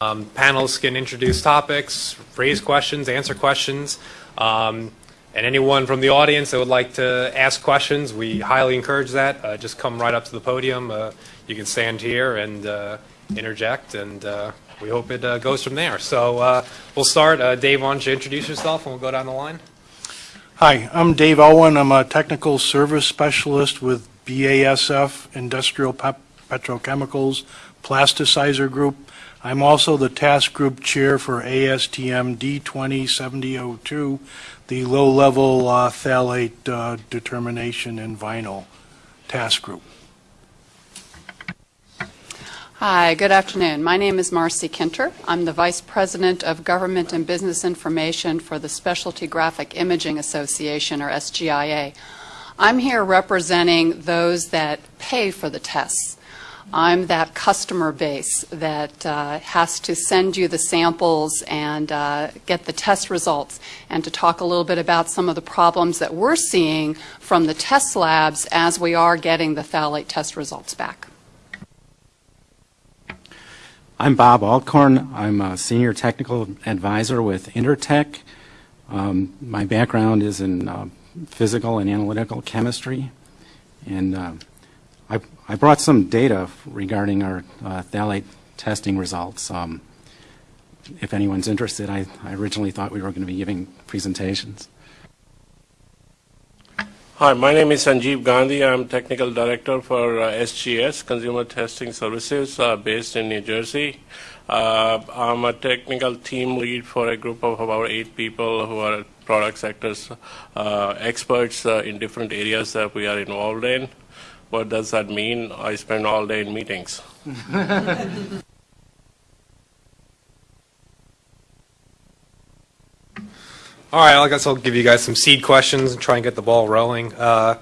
Um, panelists can introduce topics, raise questions, answer questions. Um, and anyone from the audience that would like to ask questions, we highly encourage that. Uh, just come right up to the podium. Uh, you can stand here and uh, interject, and uh, we hope it uh, goes from there. So uh, we'll start. Dave, why don't you introduce yourself, and we'll go down the line. Hi, I'm Dave Owen. I'm a technical service specialist with BASF Industrial Pep Petrochemicals Plasticizer Group. I'm also the task group chair for ASTM D207002, the low-level uh, phthalate uh, determination in vinyl task group. Hi, good afternoon. My name is Marcy Kinter. I'm the Vice President of Government and Business Information for the Specialty Graphic Imaging Association, or SGIA. I'm here representing those that pay for the tests. I'm that customer base that uh, has to send you the samples and uh, get the test results and to talk a little bit about some of the problems that we're seeing from the test labs as we are getting the phthalate test results back. I'm Bob Alcorn. I'm a senior technical advisor with Intertek. Um, my background is in uh, physical and analytical chemistry. And uh, I, brought some data regarding our uh, phthalate testing results. Um, if anyone's interested, I, I originally thought we were going to be giving presentations. Hi, my name is Sanjeev Gandhi. I'm Technical Director for uh, SGS, Consumer Testing Services, uh, based in New Jersey. Uh, I'm a technical team lead for a group of about eight people who are product sectors uh, experts uh, in different areas that we are involved in. What does that mean? I spend all day in meetings. All right, I guess I'll give you guys some seed questions and try and get the ball rolling. Uh,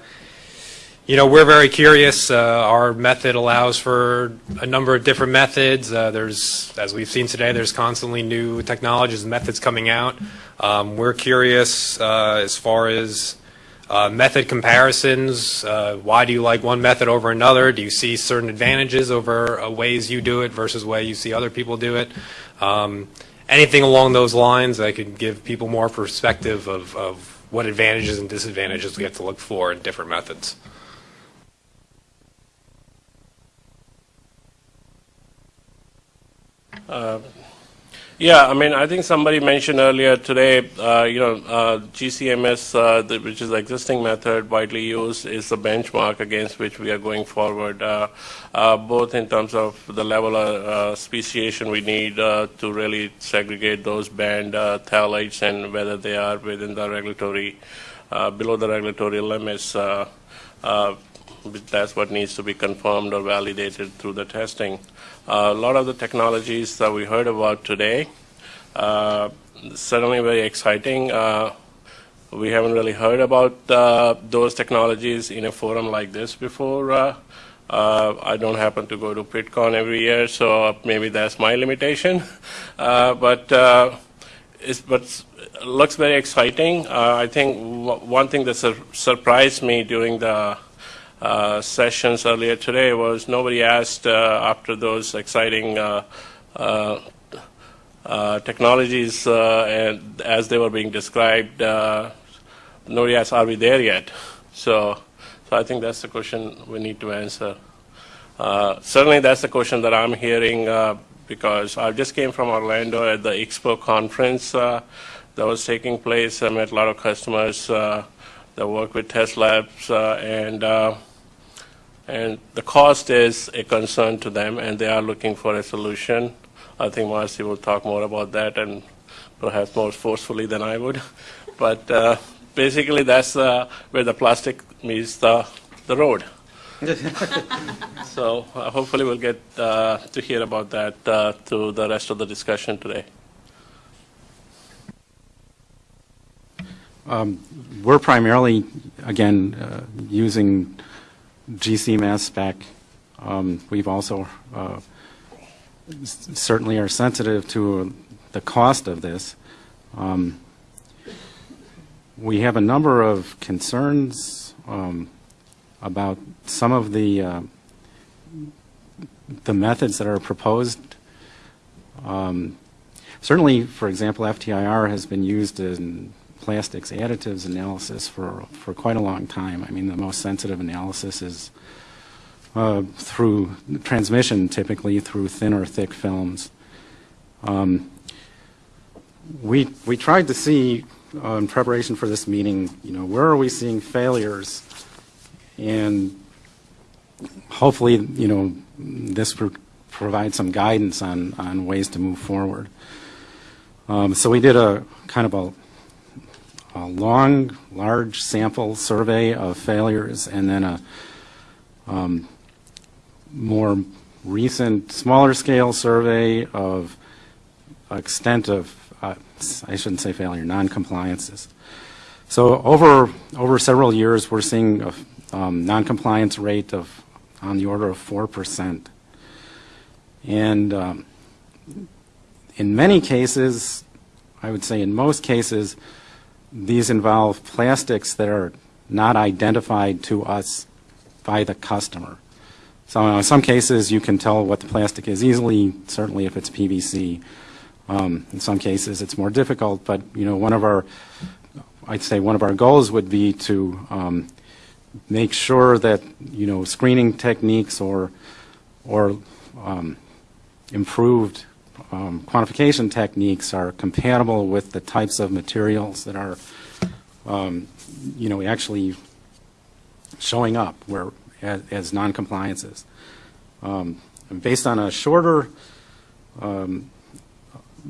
you know, we're very curious. Uh, our method allows for a number of different methods. Uh, there's, as we've seen today, there's constantly new technologies and methods coming out. Um, we're curious uh, as far as uh, method comparisons. Uh, why do you like one method over another? Do you see certain advantages over ways you do it versus way you see other people do it? Um, anything along those lines that could give people more perspective of, of what advantages and disadvantages we have to look for in different methods. Uh, yeah, I mean, I think somebody mentioned earlier today, uh, you know, uh, GCMS, uh, the, which is the existing method widely used, is the benchmark against which we are going forward, uh, uh, both in terms of the level of speciation we need to really segregate those banned phthalates and whether they are within the regulatory, below the regulatory limits. That's what needs to be confirmed or validated through the testing. Uh, a lot of the technologies that we heard about today, uh, certainly very exciting. Uh, we haven't really heard about uh, those technologies in a forum like this before. Uh, uh, I don't happen to go to PittCon every year, so maybe that's my limitation. but it's, but looks very exciting. I think one thing that sur surprised me during the uh, sessions earlier today was nobody asked uh, after those exciting uh, uh, uh technologies and as they were being described, nobody asked, are we there yet? So, so I think that's the question we need to answer. certainly that's the question that I'm hearing because I just came from Orlando at the Expo conference that was taking place. I met a lot of customers that work with test labs, uh, and uh, and the cost is a concern to them, and they are looking for a solution. I think Marcy will talk more about that, and perhaps more forcefully than I would. But uh, basically, that's uh, where the plastic meets the the road. so uh, hopefully, we'll get uh, to hear about that through the rest of the discussion today. Um, we're primarily, again, uh, GCMS spec. Um, we've also uh, certainly are sensitive to the cost of this. Um, we have a number of concerns um, about some of the uh, the methods that are proposed Um, Certainly, for example, FTIR has been used in plastics additives analysis for, for quite a long time. I mean, the most sensitive analysis is uh, through transmission, typically through thin or thick films. Um, we, we tried to see uh, in preparation for this meeting, you know, where are we seeing failures? And hopefully, you know, this will provide some guidance on, on ways to move forward. Um, so we did a kind of a, a long, large sample survey of failures and then a um, more recent, smaller scale survey of extent of, uh, I shouldn't say failure, non-compliances. So over, over several years, we're seeing a um, non-compliance rate of on the order of 4%. And um, in many cases, I would say in most cases, these involve plastics that are not identified to us by the customer. So in some cases, you can tell what the plastic is easily, certainly if it's PVC. Um, in some cases, it's more difficult, but you know, one of our, I'd say one of our goals would be to um, make sure that you know screening techniques or or um, improved um, quantification techniques are compatible with the types of materials that are um, you know actually showing up where as, as non-compliances. Um, based on a shorter um,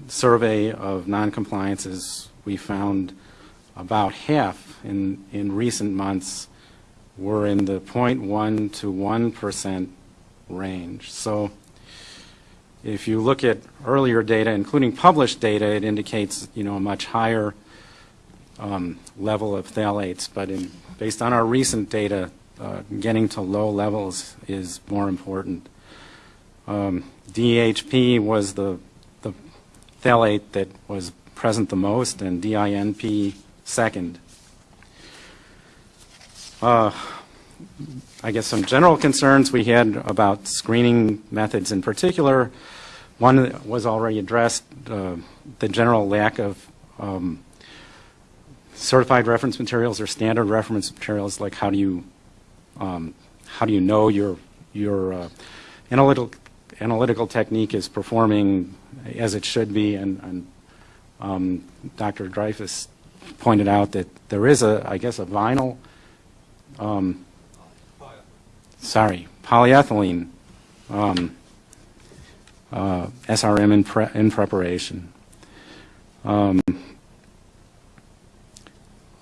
survey of non-compliances, we found about half in, in recent months were in the 0.1 to 1 percent range. So if you look at earlier data, including published data, it indicates you know a much higher um, level of phthalates. But in, based on our recent data, uh, getting to low levels is more important. Um, DEHP was the, the phthalate that was present the most, and DINP second. Uh, I guess some general concerns we had about screening methods in particular. One was already addressed, uh, the general lack of um, certified reference materials or standard reference materials, like how do you um, how do you know your your uh, analytical analytical technique is performing as it should be? And, and um, Dr. Dreyfus pointed out that there is a, I guess, a vinyl, um, sorry, polyethylene um, uh, SRM in, pre in preparation. Um,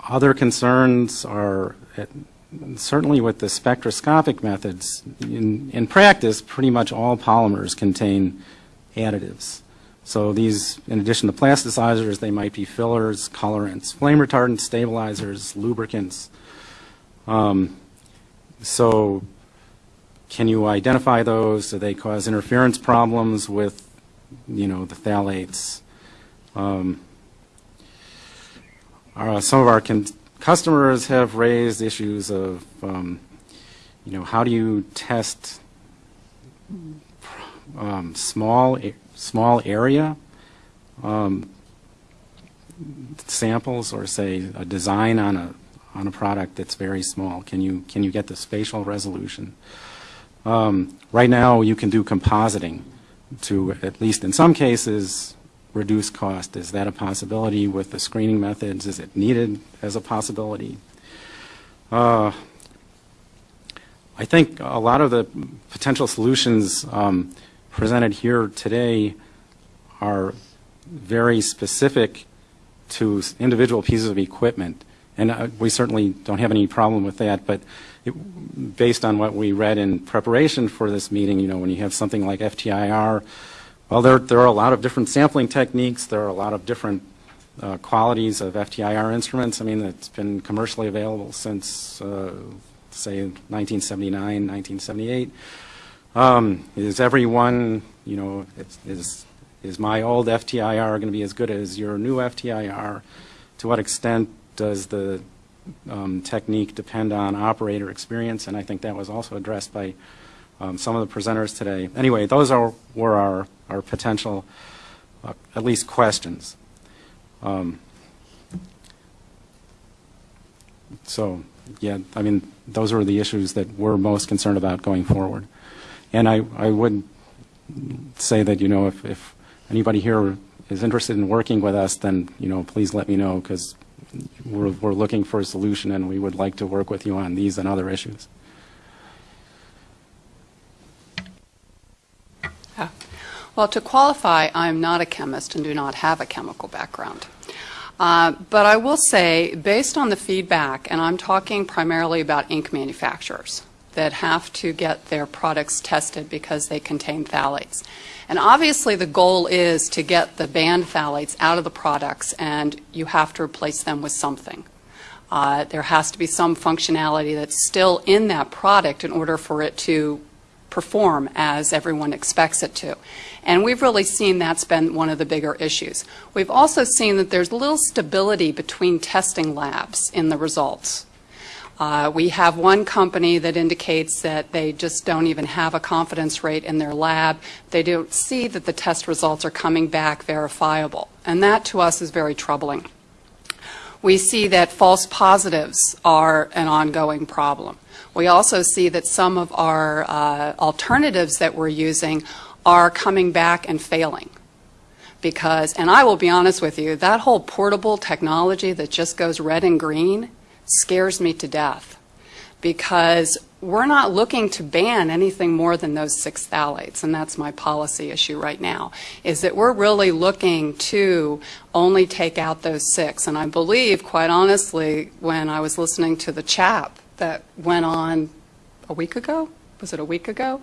other concerns are at, certainly with the spectroscopic methods, in, in practice, pretty much all polymers contain additives. So these, in addition to plasticizers, they might be fillers, colorants, flame retardants, stabilizers, lubricants. Um, so can you identify those? Do they cause interference problems with, you know, the phthalates? Um, uh, some of our customers have raised issues of, um, you know, how do you test um, small small area um, samples, or say a design on a on a product that's very small? Can you can you get the spatial resolution? Um, right now, you can do compositing to, at least in some cases, reduce cost. Is that a possibility with the screening methods? Is it needed as a possibility? Uh, I think a lot of the potential solutions um, presented here today are very specific to individual pieces of equipment. And uh, we certainly don't have any problem with that, but it, based on what we read in preparation for this meeting, you know, when you have something like FTIR, well, there, there are a lot of different sampling techniques. There are a lot of different uh, qualities of FTIR instruments. I mean, it's been commercially available since, uh, say, 1979, 1978. Um, is everyone, you know, is, is my old FTIR going to be as good as your new FTIR? To what extent does the um, technique depend on operator experience, and I think that was also addressed by um, some of the presenters today. Anyway, those are, were our, our potential uh, at least questions. Um, So, yeah, I mean, those are the issues that we're most concerned about going forward. And I, I would say that, you know, if, if anybody here is interested in working with us, then, you know, please let me know, because we're, we're looking for a solution, and we would like to work with you on these and other issues. Well, to qualify, I'm not a chemist and do not have a chemical background. Uh, But I will say, based on the feedback, and I'm talking primarily about ink manufacturers that have to get their products tested because they contain phthalates. And obviously, the goal is to get the banned phthalates out of the products, and you have to replace them with something. Uh, There has to be some functionality that's still in that product in order for it to perform as everyone expects it to. And we've really seen that's been one of the bigger issues. We've also seen that there's little stability between testing labs in the results. Uh, We have one company that indicates that they just don't even have a confidence rate in their lab. They don't see that the test results are coming back verifiable. And that, to us, is very troubling. We see that false positives are an ongoing problem. We also see that some of our uh, alternatives that we're using are coming back and failing. Because, and I will be honest with you, that whole portable technology that just goes red and green scares me to death. Because we're not looking to ban anything more than those six phthalates, and that's my policy issue right now, is that we're really looking to only take out those six. And I believe, quite honestly, when I was listening to the chap that went on a week ago, was it a week ago?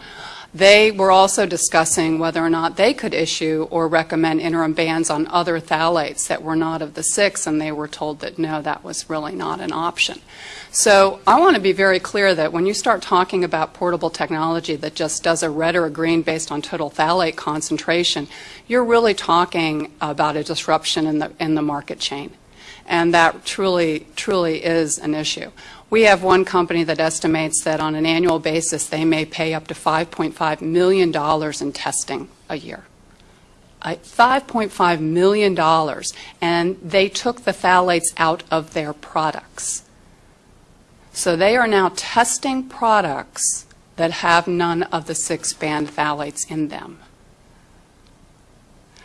They were also discussing whether or not they could issue or recommend interim bans on other phthalates that were not of the six, and they were told that no, that was really not an option. So I want to be very clear that when you start talking about portable technology that just does a red or a green based on total phthalate concentration, you're really talking about a disruption in the, in the market chain. And that truly, truly is an issue. We have one company that estimates that on an annual basis, they may pay up to $5.5 million in testing a year. Uh, $5.5 million, and they took the phthalates out of their products. So they are now testing products that have none of the six banned phthalates in them.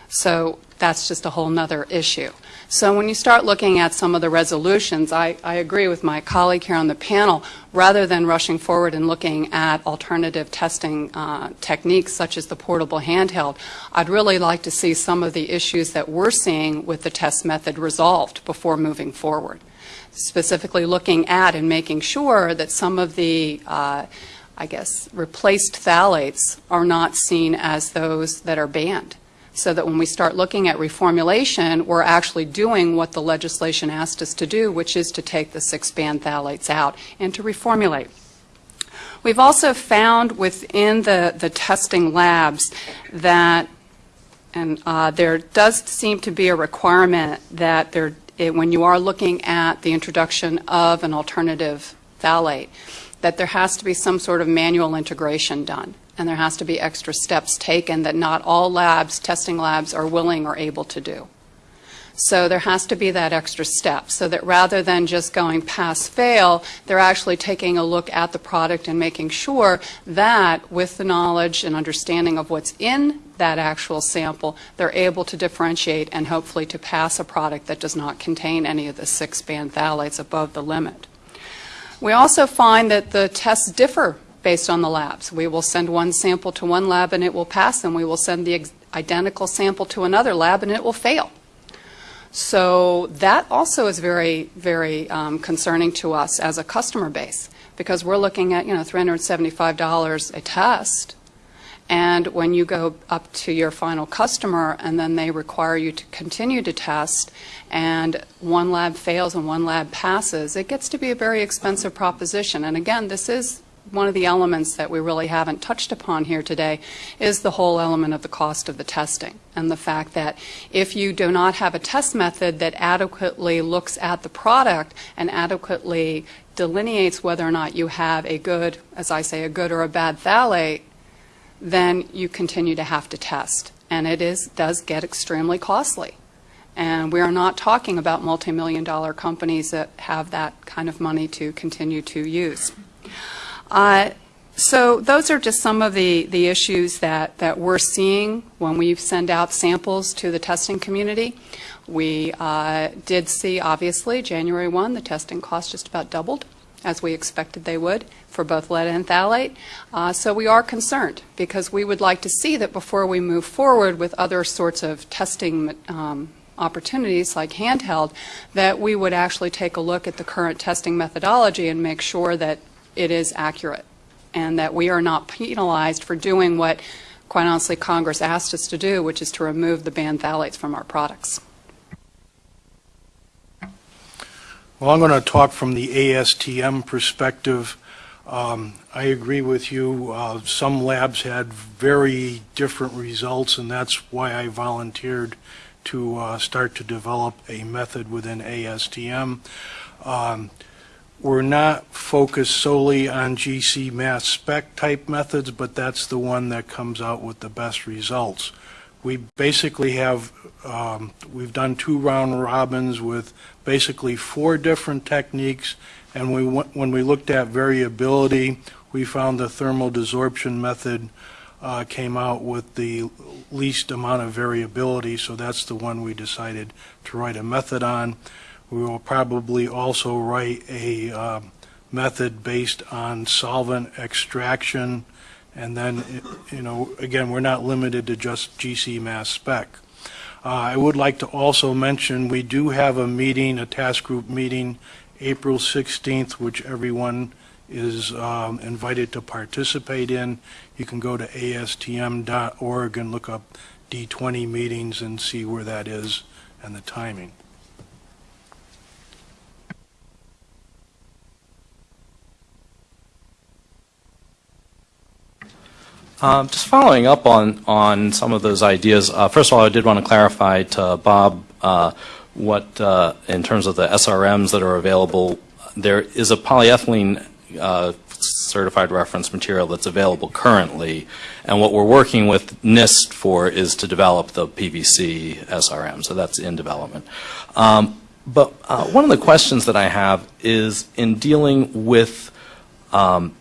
So that's just a whole nother issue. So when you start looking at some of the resolutions, I, I agree with my colleague here on the panel, rather than rushing forward and looking at alternative testing uh, techniques such as the portable handheld, I'd really like to see some of the issues that we're seeing with the test method resolved before moving forward. Specifically looking at and making sure that some of the uh, I guess, replaced phthalates are not seen as those that are banned so that when we start looking at reformulation, we're actually doing what the legislation asked us to do, which is to take the six banned phthalates out and to reformulate. We've also found within the, the testing labs that, and uh, there does seem to be a requirement that there, it, when you are looking at the introduction of an alternative phthalate, that there has to be some sort of manual integration done and there has to be extra steps taken that not all labs, testing labs, are willing or able to do. So there has to be that extra step so that rather than just going pass fail, they're actually taking a look at the product and making sure that with the knowledge and understanding of what's in that actual sample, they're able to differentiate and hopefully to pass a product that does not contain any of the six banned phthalates above the limit. We also find that the tests differ based on the labs. We will send one sample to one lab and it will pass, and we will send the identical sample to another lab and it will fail. So that also is very, very um, concerning to us as a customer base because we're looking at, you know, $375 a test. And when you go up to your final customer and then they require you to continue to test and one lab fails and one lab passes, it gets to be a very expensive proposition. And again, this is one of the elements that we really haven't touched upon here today is the whole element of the cost of the testing and the fact that if you do not have a test method that adequately looks at the product and adequately delineates whether or not you have a good, as I say, a good or a bad phthalate, then you continue to have to test. and it is, does get extremely costly. And we are not talking about multi-million dollar companies that have that kind of money to continue to use. Uh, So those are just some of the, the issues that, that we're seeing when we send out samples to the testing community. We uh, did see, obviously, January 1, the testing cost just about doubled, as we expected they would, for both lead and phthalate. Uh, So we are concerned, because we would like to see that before we move forward with other sorts of testing um, opportunities like handheld, that we would actually take a look at the current testing methodology and make sure that it is accurate and that we are not penalized for doing what, quite honestly, Congress asked us to do, which is to remove the banned phthalates from our products. Well, I'm going to talk from the ASTM perspective. Um, I agree with you. Uh, Some labs had very different results, and that's why I volunteered to uh, start to develop a method within ASTM. Um, We're not focused solely on GC mass spec type methods, but that's the one that comes out with the best results. We basically have, um, we've done two round robins with basically four different techniques, and we, when we looked at variability, we found the thermal desorption method uh, came out with the least amount of variability, so that's the one we decided to write a method on. We will probably also write a um, method based on solvent extraction, and then, you know, again, we're not limited to just GC mass spec. Uh, I would like to also mention, we do have a meeting, a task group meeting, April 16th, which everyone is um, invited to participate in. You can go to astm.org and look up D20 meetings and see where that is and the timing. Um, Just following up on, on some of those ideas, uh, first of all, I did want to clarify to Bob uh, what, uh, in terms of the SRMs that are available, there is a polyethylene uh, certified reference material that's available currently, and what we're working with NIST for is to develop the PVC SRM, so that's in development. Um, But uh, one of the questions that I have is in dealing with um,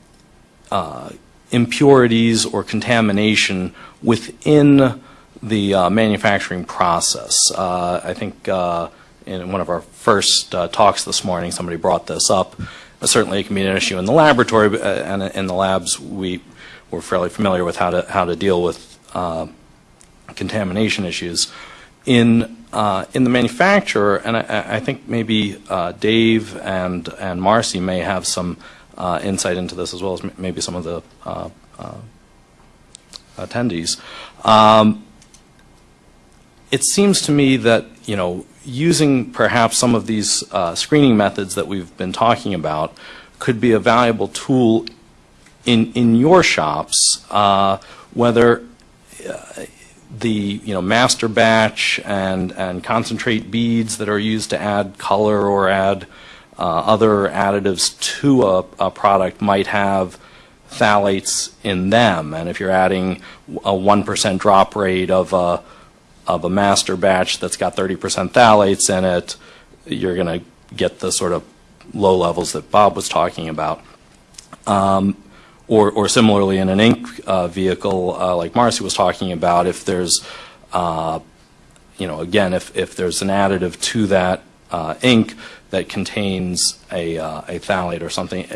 uh, impurities or contamination within the uh, manufacturing process. Uh, I think uh, in one of our first uh, talks this morning, somebody brought this up. Uh, Certainly, it can be an issue in the laboratory, but, uh, and in the labs, we we're fairly familiar with how to how to deal with contamination issues. In in the manufacturer, and I, I think maybe Dave and and Marcy may have some uh, insight into this as well as maybe some of the uh, uh, attendees. Um, it seems to me that you know using perhaps some of these uh, screening methods that we've been talking about could be a valuable tool in in your shops, uh, whether uh, the you know master batch and and concentrate beads that are used to add color or add other additives to a, a product might have phthalates in them, and if you're adding a one percent drop rate of a of a master batch that's got 30% phthalates in it, you're going to get the sort of low levels that Bob was talking about. Um, or, or similarly in an ink uh, vehicle, uh, like Marcy was talking about, if there's, uh, you know, again, if, if there's an additive to that uh, ink that contains a, uh, a phthalate or something,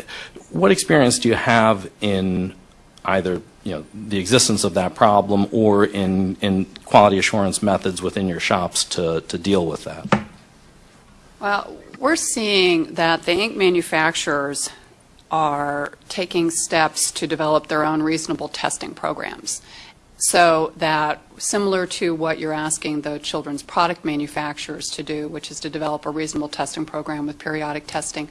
what experience do you have in either, you know, the existence of that problem or in, in quality assurance methods within your shops to, to deal with that? Well, we're seeing that the ink manufacturers are taking steps to develop their own reasonable testing programs. So that, similar to what you're asking the children's product manufacturers to do, which is to develop a reasonable testing program with periodic testing,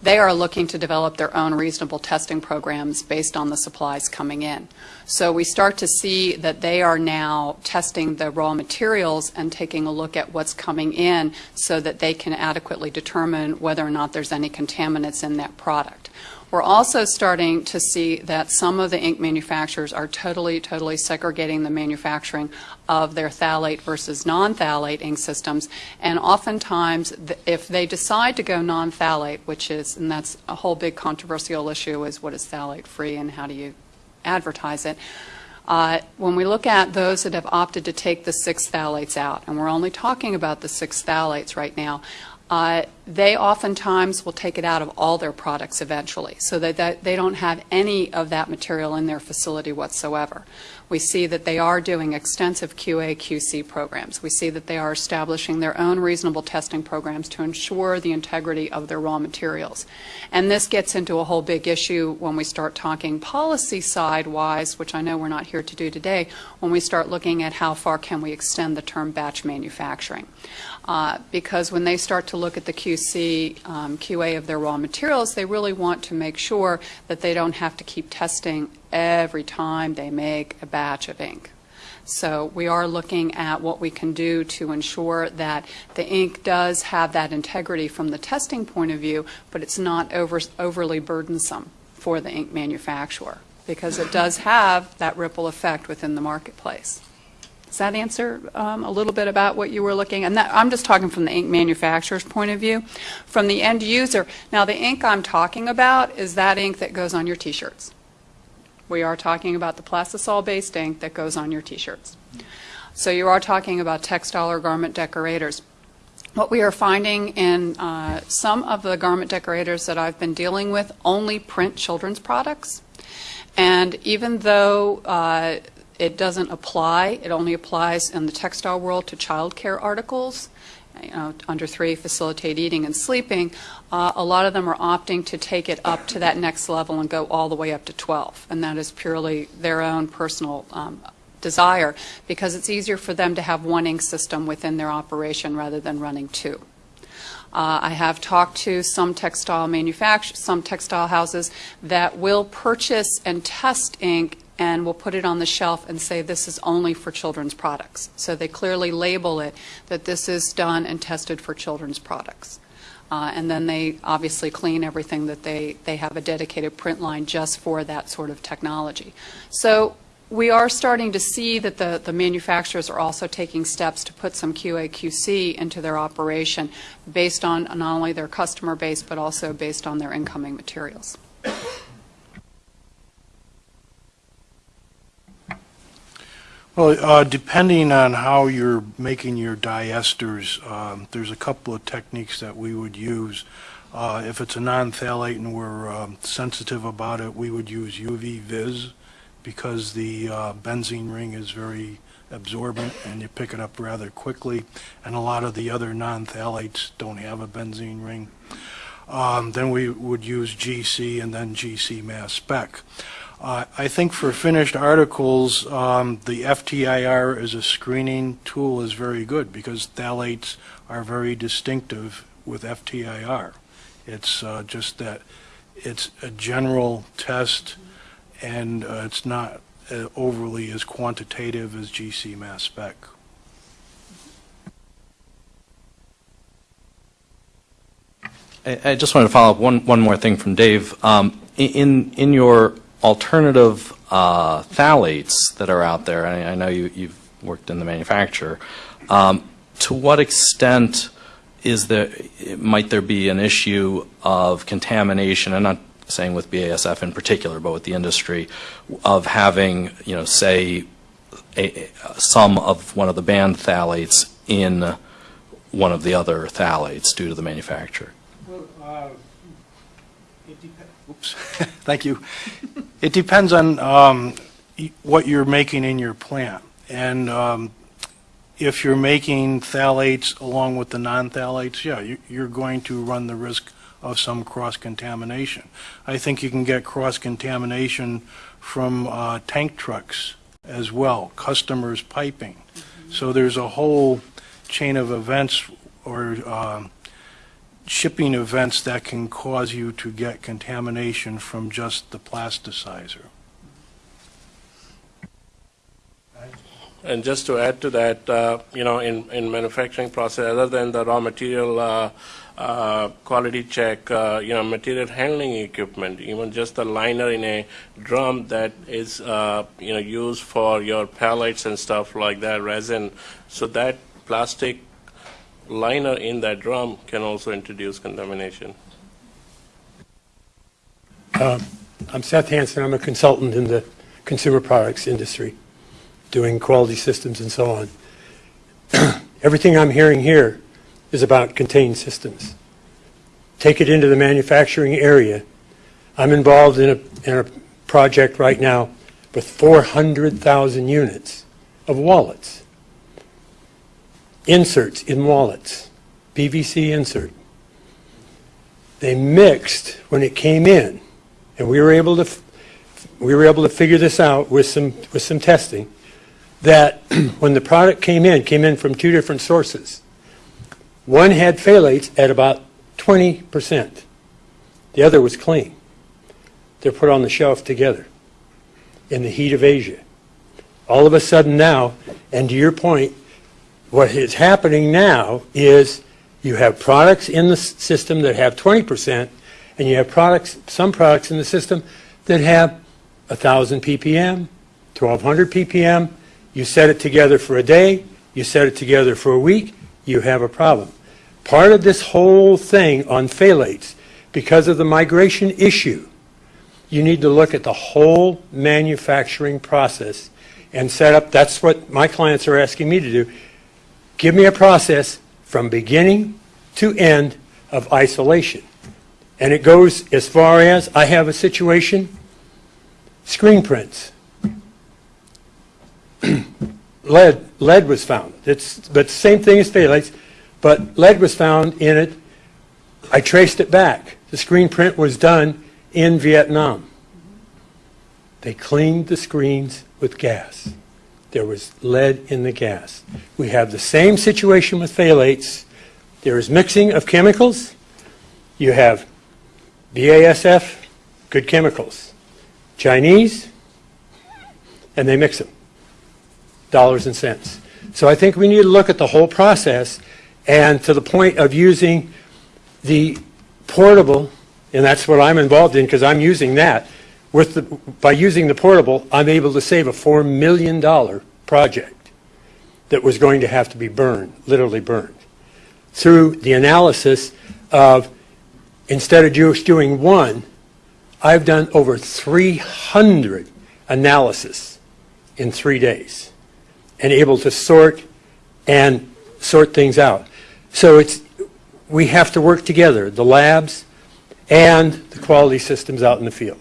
they are looking to develop their own reasonable testing programs based on the supplies coming in. So we start to see that they are now testing the raw materials and taking a look at what's coming in so that they can adequately determine whether or not there's any contaminants in that product. We're also starting to see that some of the ink manufacturers are totally, totally segregating the manufacturing of their phthalate versus non-phthalate ink systems. And oftentimes, if they decide to go non-phthalate, which is, and that's a whole big controversial issue, is what is phthalate-free and how do you advertise it? Uh, When we look at those that have opted to take the six phthalates out, and we're only talking about the six phthalates right now, uh, they oftentimes will take it out of all their products eventually, so that- they don't have any of that material in their facility whatsoever. We see that they are doing extensive QA, QC programs. We see that they are establishing their own reasonable testing programs to ensure the integrity of their raw materials. And this gets into a whole big issue when we start talking policy side-wise, which I know we're not here to do today, when we start looking at how far can we extend the term batch manufacturing. Uh, Because when they start to look at the QC, um, QA of their raw materials, they really want to make sure that they don't have to keep testing every time they make a batch of ink. So we are looking at what we can do to ensure that the ink does have that integrity from the testing point of view, but it's not over- overly burdensome for the ink manufacturer, because it does have that ripple effect within the marketplace. Does that answer um, a little bit about what you were looking? And that, I'm just talking from the ink manufacturer's point of view. From the end user, now the ink I'm talking about is that ink that goes on your T-shirts. We are talking about the plastisol-based ink that goes on your T-shirts. So you are talking about textile or garment decorators. What we are finding in uh, some of the garment decorators that I've been dealing with only print children's products. And even though uh, it doesn't apply, it only applies in the textile world to childcare articles, you know, under three, facilitate eating and sleeping, uh, a lot of them are opting to take it up to that next level and go all the way up to 12. And that is purely their own personal um, desire, because it's easier for them to have one ink system within their operation rather than running two. Uh, I have talked to some textile manufacturers, some textile houses that will purchase and test ink and will put it on the shelf and say this is only for children's products. So they clearly label it that this is done and tested for children's products. Uh, and then they obviously clean everything that they, they have a dedicated print line just for that sort of technology. So we are starting to see that the, the manufacturers are also taking steps to put some QA, QC into their operation based on not only their customer base, but also based on their incoming materials. Well, uh, depending on how you're making your diesters, um, there's a couple of techniques that we would use. Uh, If it's a non-phthalate and we're um, sensitive about it, we would use UV vis because the uh, benzene ring is very absorbent and you pick it up rather quickly. And a lot of the other non-phthalates don't have a benzene ring. Um, Then we would use GC and then GC mass spec. Uh, I think for finished articles, um, the FTIR as a screening tool is very good because phthalates are very distinctive with FTIR. It's uh, just that it's a general test and uh, it's not uh, overly as quantitative as GC mass spec. I I just wanted to follow up one, one more thing from Dave. Um, In, in your alternative uh, phthalates that are out there, I I know you, you've worked in the manufacturer, um, to what extent is there, might there be an issue of contamination, I'm not saying with BASF in particular, but with the industry, of having, you know, say, a- some of one of the banned phthalates in one of the other phthalates due to the manufacturer? Oops, thank you. It depends on um, what you're making in your plant. And um, if you're making phthalates along with the non-phthalates, yeah, you- you're going to run the risk of some cross-contamination. I think you can get cross-contamination from uh, tank trucks as well, customers piping. So there's a whole chain of events or um, shipping events that can cause you to get contamination from just the plasticizer. And just to add to that, uh, you know, in, in manufacturing process, other than the raw material uh, uh, quality check, uh, you know, material handling equipment, even just the liner in a drum that is, uh, you know, used for your pallets and stuff like that, resin. So that plastic liner in that drum can also introduce contamination. Um, I'm Seth Hansen. I'm a consultant in the consumer products industry, doing quality systems and so on. Everything I'm hearing here is about contained systems. Take it into the manufacturing area. I'm involved in a, in a project right now with 400,000 units of wallets. Inserts in wallets, PVC insert. They mixed when it came in, and we were able to, we were able to figure this out with some, with some testing, that when the product came in, came in from two different sources. One had phthalates at about 20%. The other was clean. They're put on the shelf together in the heat of Asia. All of a sudden now, and to your point, what is happening now is you have products in the system that have 20%, and you have products, some products in the system that have 1,000 ppm, 1,200 ppm. You set it together for a day, you set it together for a week, you have a problem. Part of this whole thing on phthalates, because of the migration issue, you need to look at the whole manufacturing process and set up, that's what my clients are asking me to do. Give me a process from beginning to end of isolation. And it goes as far as, I have a situation, screen prints. lead, lead was found. It's, but same thing as phthalates, but lead was found in it. I traced it back. The screen print was done in Vietnam. They cleaned the screens with gas. There was lead in the gas. We have the same situation with phthalates. There is mixing of chemicals. You have BASF, good chemicals. Chinese, and they mix them. Dollars and cents. So I think we need to look at the whole process and to the point of using the portable, and that's what I'm involved in because I'm using that. With the, by using the portable, I'm able to save a $4 million project that was going to have to be burned, literally burned, through the analysis of instead of just doing one, I've done over 300 analysis in three days and able to sort and sort things out. So it's, we have to work together, the labs and the quality systems out in the field.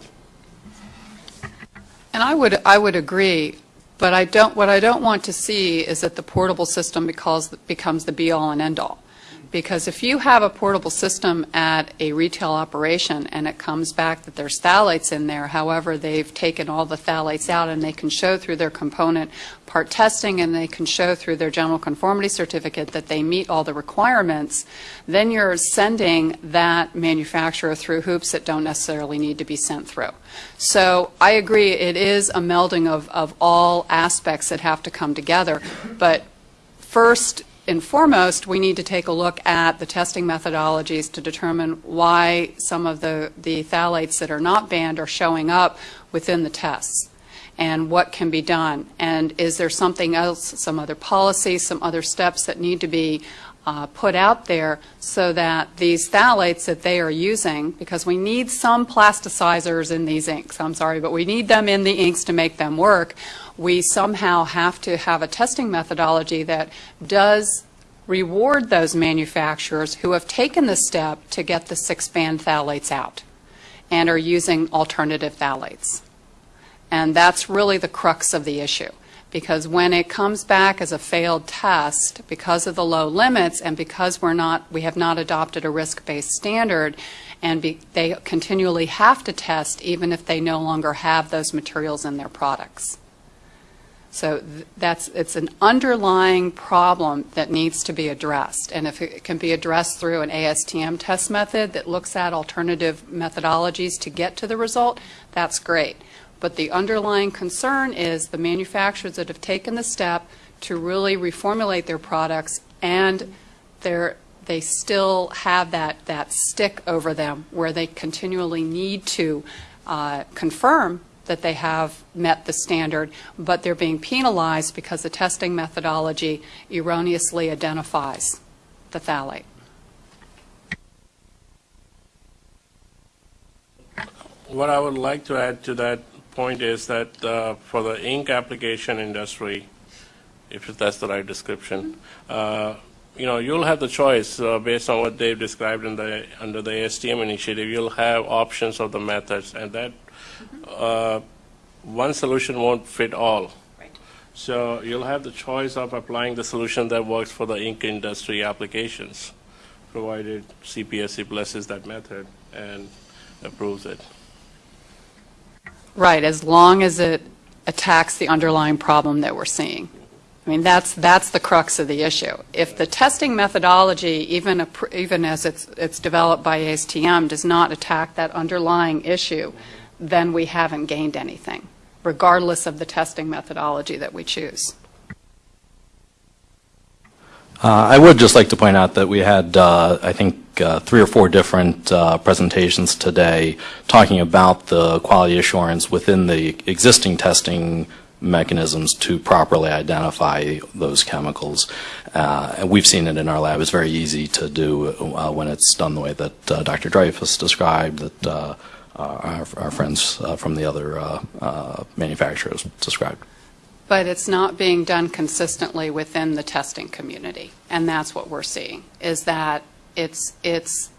And I would, I would agree, but I don't, what I don't want to see is that the portable system because, becomes the be-all and end-all. Because if you have a portable system at a retail operation and it comes back that there's phthalates in there, however, they've taken all the phthalates out and they can show through their component part testing and they can show through their general conformity certificate that they meet all the requirements, then you're sending that manufacturer through hoops that don't necessarily need to be sent through. So I agree, it is a melding of, of all aspects that have to come together, but first and foremost, we need to take a look at the testing methodologies to determine why some of the, the phthalates that are not banned are showing up within the tests and what can be done. And is there something else, some other policy, some other steps that need to be uh, put out there so that these phthalates that they are using, because we need some plasticizers in these inks, I'm sorry, but we need them in the inks to make them work, we somehow have to have a testing methodology that does reward those manufacturers who have taken the step to get the six-banned phthalates out and are using alternative phthalates. And that's really the crux of the issue. Because when it comes back as a failed test, because of the low limits and because we're not, we have not adopted a risk-based standard, and be, they continually have to test even if they no longer have those materials in their products. So th- that's, it's an underlying problem that needs to be addressed. And if it can be addressed through an ASTM test method that looks at alternative methodologies to get to the result, that's great. But the underlying concern is the manufacturers that have taken the step to really reformulate their products and they still have that, that stick over them where they continually need to uh, confirm that they have met the standard, but they're being penalized because the testing methodology erroneously identifies the phthalate. What I would like to add to that point is that uh, for the ink application industry, if that's the right description, uh, you know, you'll have the choice uh, based on what they've described in the under the ASTM initiative. You'll have options of the methods, and that uh, one solution won't fit all. So you'll have the choice of applying the solution that works for the ink industry applications, provided CPSC blesses that method and approves it. Right, as long as it attacks the underlying problem that we're seeing. I mean, that's, that's the crux of the issue. If the testing methodology, even, appro- even as it's, it's developed by ASTM, does not attack that underlying issue, then we haven't gained anything, regardless of the testing methodology that we choose. Uh, I would just like to point out that we had, uh, I think, uh, three or four different uh, presentations today talking about the quality assurance within the existing testing mechanisms to properly identify those chemicals. Uh, and we've seen it in our lab. It's very easy to do uh, when it's done the way that uh, Dr. Dreyfus described, that uh, our, our friends from the other manufacturers described. But it's not being done consistently within the testing community, and that's what we're seeing, is that it's, it's,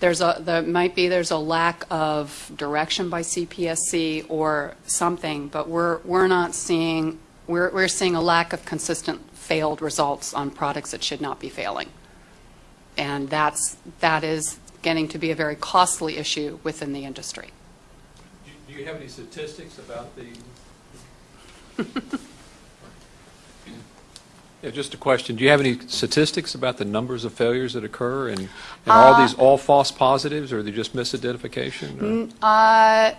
there's a, there might be, there's a lack of direction by CPSC or something, but we're, we're not seeing, we're, we're seeing a lack of consistent failed results on products that should not be failing. And that's, that is getting to be a very costly issue within the industry. Do you have any statistics about the? Yeah, just a question. Do you have any statistics about the numbers of failures that occur? And and are Uh, these all false positives, or are they just misidentification? or- Uh,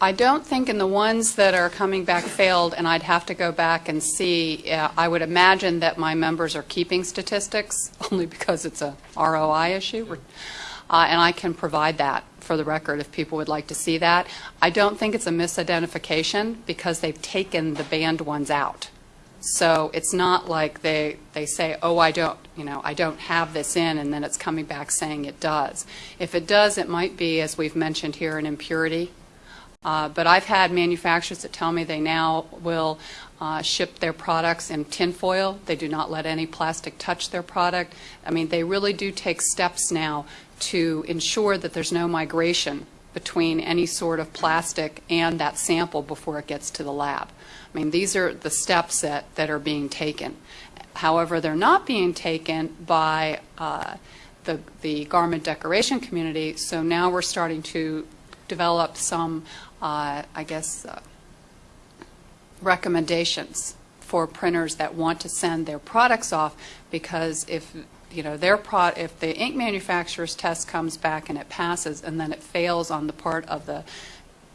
I don't think in the ones that are coming back failed, and I'd have to go back and see, uh, I would imagine that my members are keeping statistics, only because it's a ROI issue, uh, and I can provide that for the record if people would like to see that. I don't think it's a misidentification, because they've taken the banned ones out. So it's not like they, they say, oh, I don't, you know, I don't have this in, and then it's coming back saying it does. If it does, it might be, as we've mentioned here, an impurity. Uh, But I've had manufacturers that tell me they now will uh, ship their products in tinfoil. They do not let any plastic touch their product. I mean, they really do take steps now to ensure that there's no migration between any sort of plastic and that sample before it gets to the lab. I mean, these are the steps that, that are being taken. However, they're not being taken by uh, the, the garment decoration community, so now we're starting to develop some, uh, I guess, uh, recommendations for printers that want to send their products off, because if, you know, their pro, if the ink manufacturer's test comes back and it passes, and then it fails on the part of the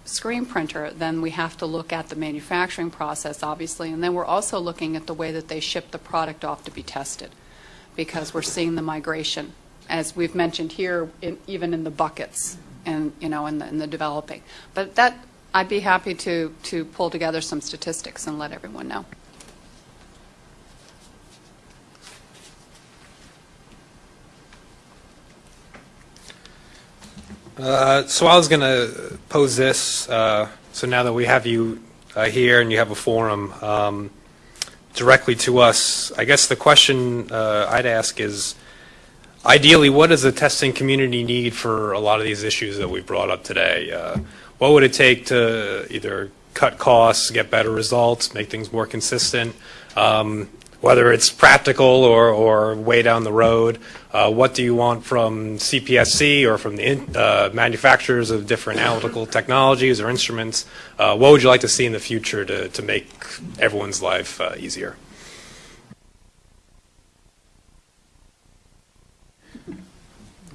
screen printer, then we have to look at the manufacturing process, obviously, and then we're also looking at the way that they ship the product off to be tested, because we're seeing the migration, as we've mentioned here, in, even in the buckets, and, you know, in the, in the developing. But that, I'd be happy to, to pull together some statistics and let everyone know. Uh, So I was going to pose this, uh, so now that we have you uh, here and you have a forum um, directly to us, I guess the question uh, I'd ask is, ideally, what does the testing community need for a lot of these issues that we brought up today? Uh, What would it take to either cut costs, get better results, make things more consistent? Um, Whether it's practical or, or way down the road, uh, what do you want from CPSC or from the in- uh, manufacturers of different analytical technologies or instruments? Uh, What would you like to see in the future to, to make everyone's life uh, easier?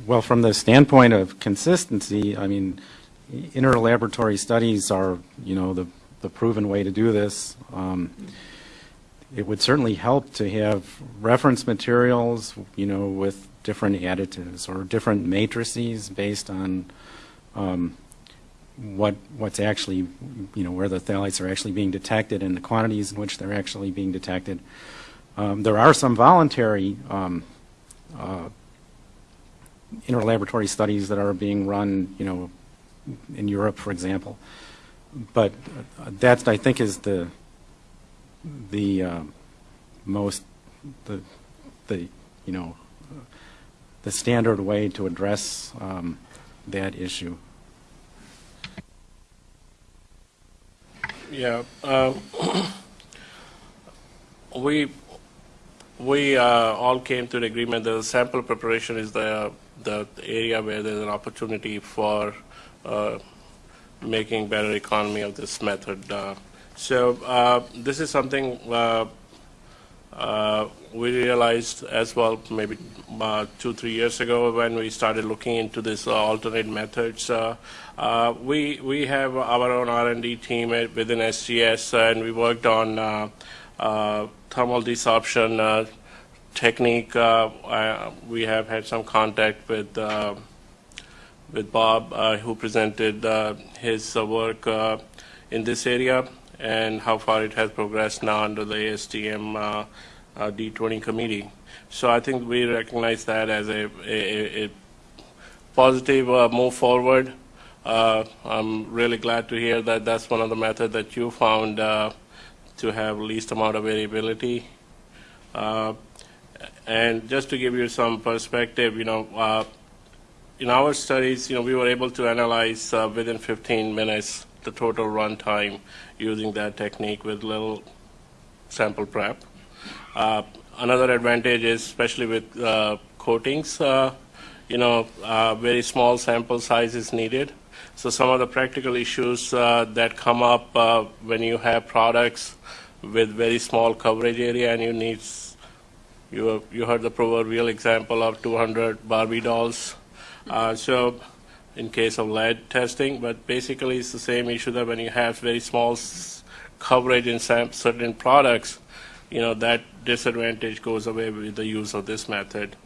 Well, from the standpoint of consistency, I mean, interlaboratory studies are, you know, the, the proven way to do this. Um, it would certainly help to have reference materials, you know, with different additives or different matrices based on um, what what's actually, you know, where the phthalates are actually being detected and the quantities in which they're actually being detected. Um, there are some voluntary um, uh, interlaboratory studies that are being run, you know, in Europe, for example. But uh, that, I think, is the the uh, most the the you know the standard way to address um, that issue. Yeah, uh, we we uh, all came to the agreement that the sample preparation is the the area where there's an opportunity for uh, making better economy of this method. So uh, this is something uh, uh, we realized as well maybe two, three years ago when we started looking into this alternate methods. We, we have our own R&D team within SGS and we worked on thermal desorption technique. Uh, we have had some contact with uh, with Bob, uh, who presented his work in this area and how far it has progressed now under the ASTM uh, uh, D20 committee. So I think we recognize that as a, a, a positive uh, move forward. I'm really glad to hear that that's one of the methods that you found to have least amount of variability. Uh, and just to give you some perspective, you know, uh, in our studies, you know, we were able to analyze uh, within 15 minutes the total run time using that technique with little sample prep. Uh, another advantage is, especially with uh, coatings, uh, you know, uh, very small sample size is needed. So some of the practical issues uh, that come up when you have products with very small coverage area and you need, you, you heard the proverbial example of 200 Barbie dolls. So in case of lead testing, but basically it's the same issue that when you have very small coverage in certain products, you know, that disadvantage goes away with the use of this method.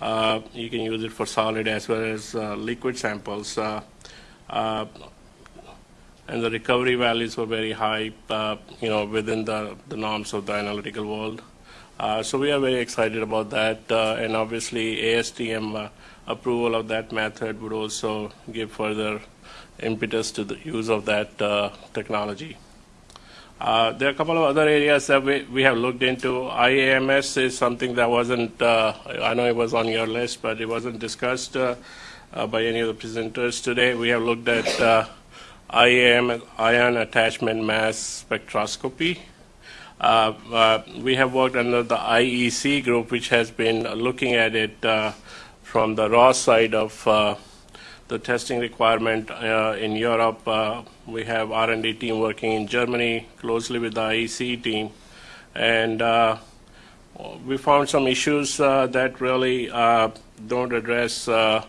Uh, you can use it for solid as well as uh, liquid samples. Uh, uh, and the recovery values were very high, uh, you know, within the, the norms of the analytical world. Uh, so we are very excited about that, and obviously ASTM approval of that method would also give further impetus to the use of that uh, technology. Uh, there are a couple of other areas that we, we have looked into. IAMS is something that wasn't, uh, I know it was on your list, but it wasn't discussed uh, uh, by any of the presenters today. We have looked at uh, IAM, ion attachment mass spectroscopy. We have worked under the IEC group, which has been looking at it from the raw side of uh, the testing requirement uh, in Europe. Uh, we have R&D team working in Germany closely with the IEC team, and uh, we found some issues uh, that really uh, don't address the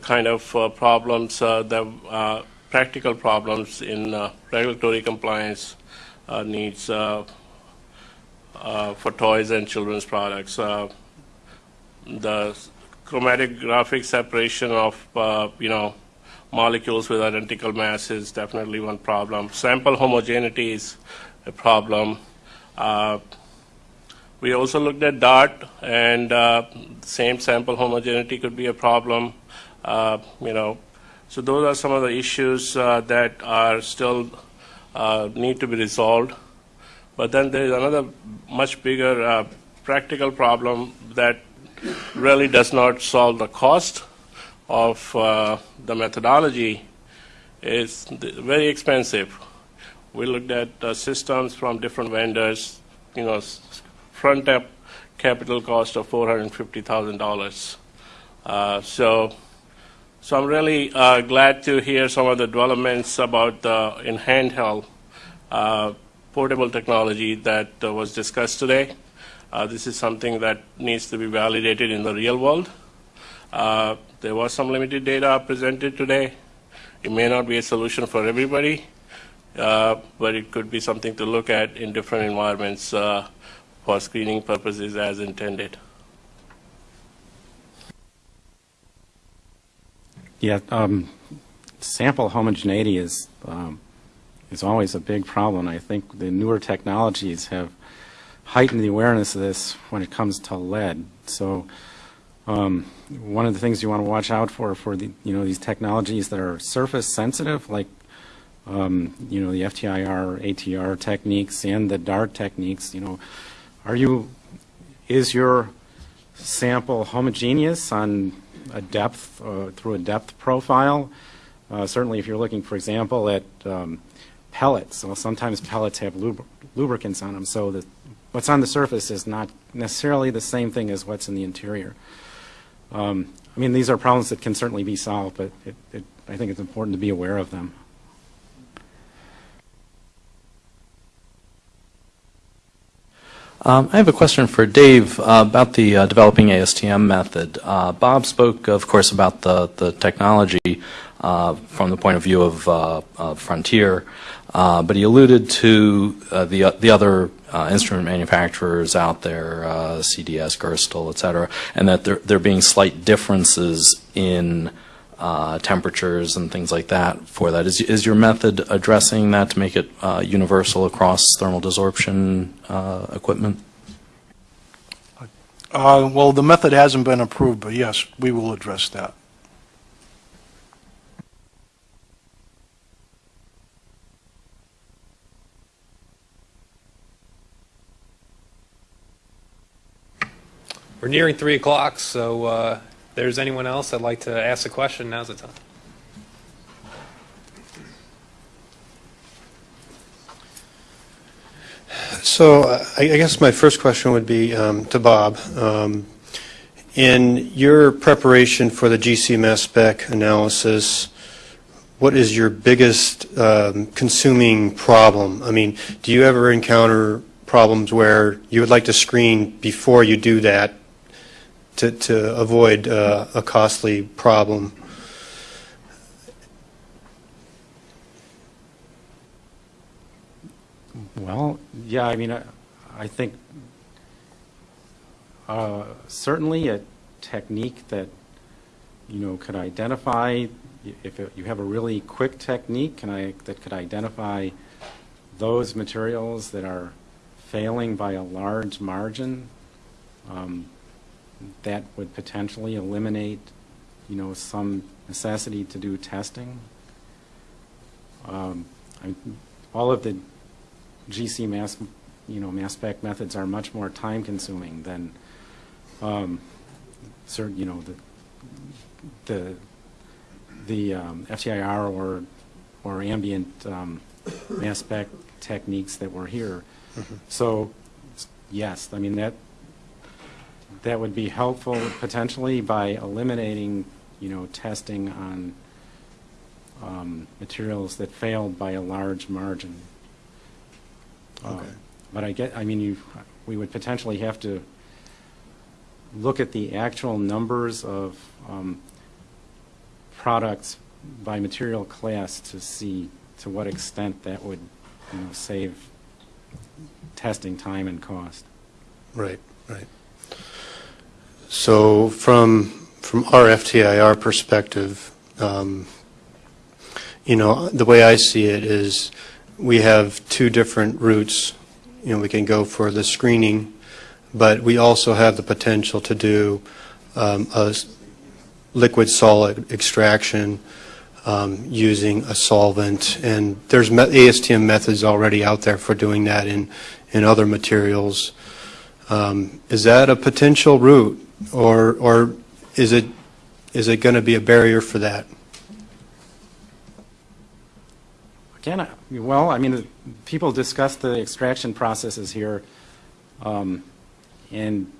kind of problems uh, practical problems in regulatory compliance needs for toys and children's products. The chromatographic separation of uh, you know molecules with identical mass is definitely one problem. Sample homogeneity is a problem. Uh, we also looked at DART, and uh, same sample homogeneity could be a problem. Uh, you know, so those are some of the issues uh, that are still uh, need to be resolved. But then there is another much bigger practical problem that really does not solve the cost of uh, the methodology. It's very expensive. We looked at uh, systems from different vendors, you know, front up capital cost of $450,000. Uh, so, so I'm really uh, glad to hear some of the developments about the in handheld uh, portable technology that uh, was discussed today. Uh, this is something that needs to be validated in the real world. Uh, there was some limited data presented today It may not be a solution for everybody, uh, but it could be something to look at in different environments uh, for screening purposes as intended. Yeah, um, sample homogeneity is, um, is always a big problem. I think the newer technologies have heightened the awareness of this when it comes to lead. So, um, one of the things you want to watch out for for the you know these technologies that are surface sensitive, like um, you know the FTIR, ATR techniques, and the DART techniques. You know, are you is your sample homogeneous on a depth uh, through a depth profile? Uh, certainly, if you're looking, for example, at um, pellets, well, sometimes pellets have lub lubricants on them, so that what's on the surface is not necessarily the same thing as what's in the interior. Um, I mean, these are problems that can certainly be solved, but it, it, I think it's important to be aware of them. Um, I have a question for Dave uh, about the uh, developing ASTM method. Uh, Bob spoke, of course, about the, the technology from the point of view of uh, uh, Frontier, but he alluded to the, the other instrument manufacturers out there, CDS, Gerstel, et cetera, and that there, there being slight differences in uh, temperatures and things like that for that. Is, is your method addressing that to make it uh, universal across thermal desorption uh, equipment? Uh, Well, the method hasn't been approved, but yes, we will address that. We're nearing 3 o'clock, so uh, if there's anyone else that'd like to ask a question, now's the time. So I I guess my first question would be um, to Bob. Um, In your preparation for the GCMS spec analysis, what is your biggest um, consuming problem? I mean, do you ever encounter problems where you would like to screen before you do that to to avoid uh, a costly problem? Well, yeah, I mean, I, I think uh, certainly a technique that, you know, could identify, if it, you have a really quick technique can I, that could identify those materials that are failing by a large margin, um, that would potentially eliminate, you know, some necessity to do testing. Um, I, all of the GC mass, you know, mass spec methods are much more time consuming than, um, certain, you know, the, the, the um, FTIR or, or ambient um, mass spec techniques that were here. So, yes, I mean, that, that would be helpful potentially by eliminating, you know, testing on um, materials that failed by a large margin. Um, Okay. But I get, I mean, you, we would potentially have to look at the actual numbers of um, products by material class to see to what extent that would, you know, save testing time and cost. Right, right. So from, from our FTIR perspective, um, you know, the way I see it is we have two different routes. You know, we can go for the screening, but we also have the potential to do um, a liquid solid extraction um, using a solvent. And there's me- ASTM methods already out there for doing that in, in other materials. Um, Is that a potential route, or, or is it, is it going to be a barrier for that? Again, well, I mean, people discuss the extraction processes here, um, and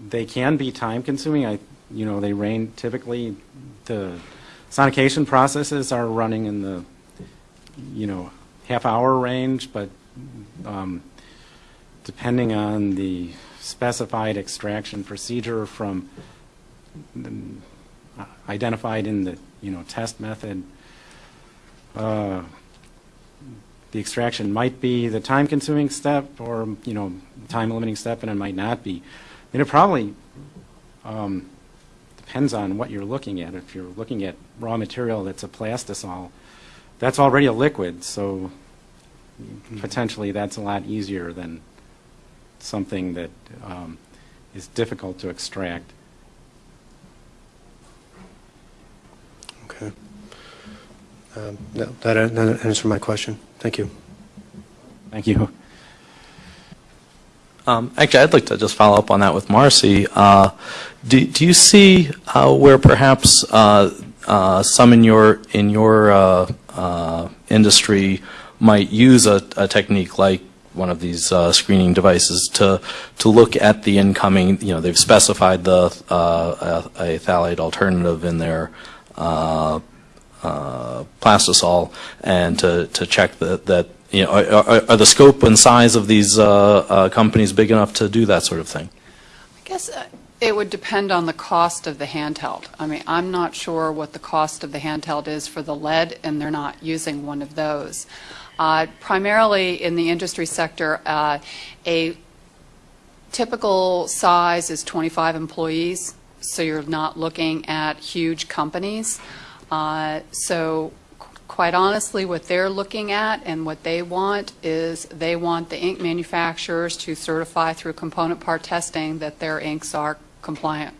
they can be time-consuming. I, you know, they range, typically, the sonication processes are running in the, you know, half-hour range, but um, depending on the specified extraction procedure from, the- identified in the, you know, test method, uh, the extraction might be the time-consuming step or, you know, time-limiting step, and it might not be. And it probably um, depends on what you're looking at. If you're looking at raw material that's a plastisol, that's already a liquid, so potentially that's a lot easier than something that um, is difficult to extract. Okay. Um, no, That that answered my question. Thank you. Thank you. Um, Actually, I'd like to just follow up on that with Marcy. Uh, Do do you see uh, where perhaps uh, uh, some in your, in your uh, uh, industry might use a a technique like one of these uh, screening devices to, to look at the incoming, you know, they've specified the, uh, a a phthalate alternative in their uh, uh, plastisol and to, to check that, that you know, are, are, the scope and size of these uh, uh, companies big enough to do that sort of thing? I guess it would depend on the cost of the handheld. I mean, I'm not sure what the cost of the handheld is for the lead, and they're not using one of those. Uh, Primarily in the industry sector, uh, a typical size is 25 employees, so you're not looking at huge companies. Uh, So qu- quite honestly, what they're looking at and what they want is they want the ink manufacturers to certify through component part testing that their inks are compliant.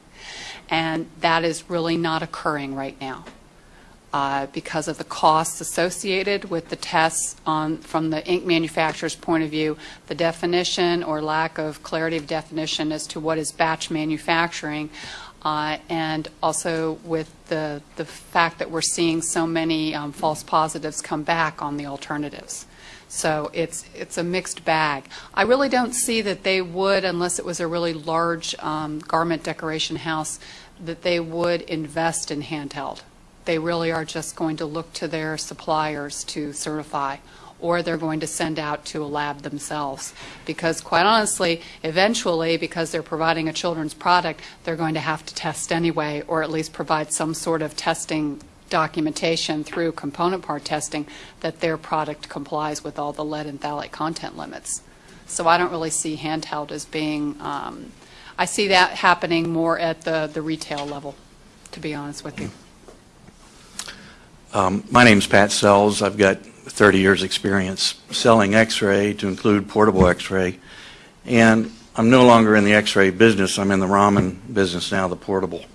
And that is really not occurring right now uh, because of the costs associated with the tests on, from the ink manufacturer's point of view, the definition or lack of clarity of definition as to what is batch manufacturing, uh, and also with the, the fact that we're seeing so many um, false positives come back on the alternatives. So it's, it's a mixed bag. I really don't see that they would, unless it was a really large um, garment decoration house, that they would invest in handheld they really are just going to look to their suppliers to certify, or they're going to send out to a lab themselves. Because quite honestly, eventually, because they're providing a children's product, they're going to have to test anyway, or at least provide some sort of testing documentation through component part testing that their product complies with all the lead and phthalate content limits. So I don't really see handheld as being, um, I see that happening more at the, the retail level, to be honest with you. Um, My name's Pat Sells. I've got 30 years' experience selling X-ray to include portable X-ray. And I'm no longer in the X-ray business. I'm in the Raman business now, the portable.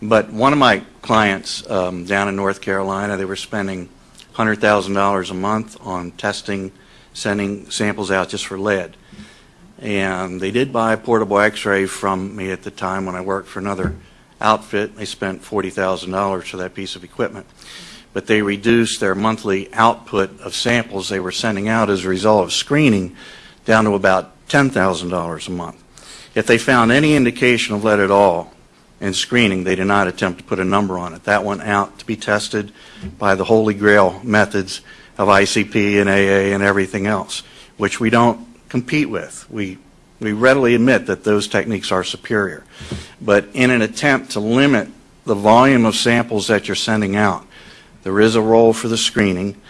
But one of my clients um, down in North Carolina, they were spending $100,000 a month on testing, sending samples out just for lead. And they did buy a portable X-ray from me at the time when I worked for another outfit. They spent $40,000 for that piece of equipment but they reduced their monthly output of samples they were sending out as a result of screening down to about $10,000 a month. If they found any indication of lead at all in screening, they did not attempt to put a number on it. That went out to be tested by the holy grail methods of ICP and AA and everything else, which we don't compete with. We, we readily admit that those techniques are superior. But in an attempt to limit the volume of samples that you're sending out, there is a role for the screening,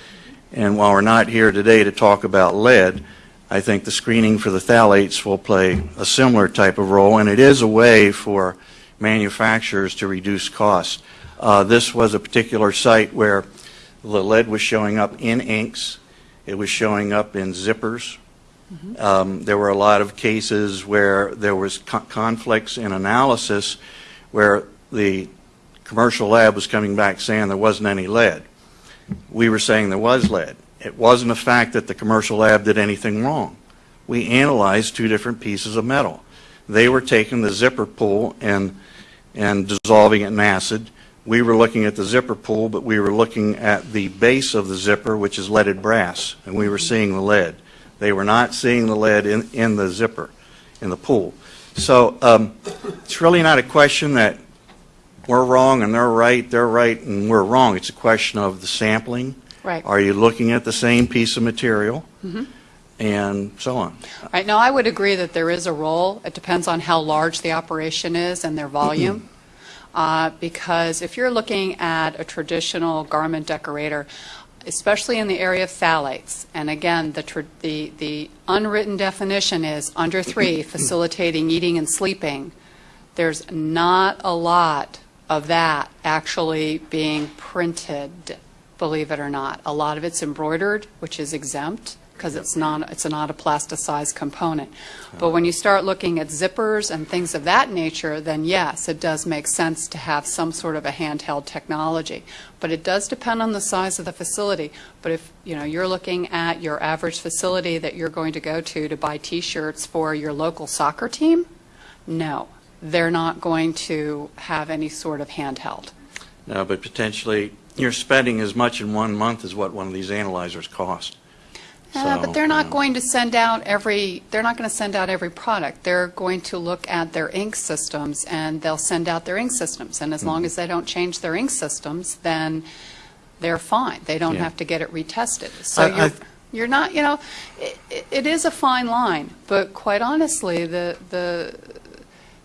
and while we're not here today to talk about lead, I think the screening for the phthalates will play a similar type of role, and it is a way for manufacturers to reduce costs. Uh, this was a particular site where the lead was showing up in inks, it was showing up in zippers. Um, there were a lot of cases where there was co conflicts in analysis where the commercial lab was coming back saying there wasn't any lead. We were saying there was lead. It wasn't a fact that the commercial lab did anything wrong. We analyzed two different pieces of metal. They were taking the zipper pool and, and dissolving it in acid. We were looking at the zipper pool, but we were looking at the base of the zipper, which is leaded brass, and we were seeing the lead. They were not seeing the lead in, in the zipper, in the pool. So um, it's really not a question that we're wrong and they're right, they're right and we're wrong. It's a question of the sampling. Right. Are you looking at the same piece of material? Mm -hmm. And so on. Right, now, I would agree that there is a role. It depends on how large the operation is and their volume. Uh, Because if you're looking at a traditional garment decorator, especially in the area of phthalates. And again, the, the, the unwritten definition is under three, facilitating eating and sleeping. There's not a lot of that actually being printed, believe it or not. A lot of it's embroidered, which is exempt because it's not, it's not a plasticized component. But when you start looking at zippers and things of that nature, then yes, it does make sense to have some sort of a handheld technology. But it does depend on the size of the facility. But if, you know, you're looking at your average facility that you're going to go to to buy T-shirts for your local soccer team, no, they're not going to have any sort of handheld. No, but potentially, you're spending as much in one month as what one of these analyzers cost. Uh, So, But they're not going to send out every, they're not going to send out every product. They're going to look at their ink systems, and they'll send out their ink systems. And as Mm-hmm. long as they don't change their ink systems, then they're fine. They don't Yeah. have to get it retested. So I- you're, I- you're not, you know, it, it is a fine line, but quite honestly, the, the,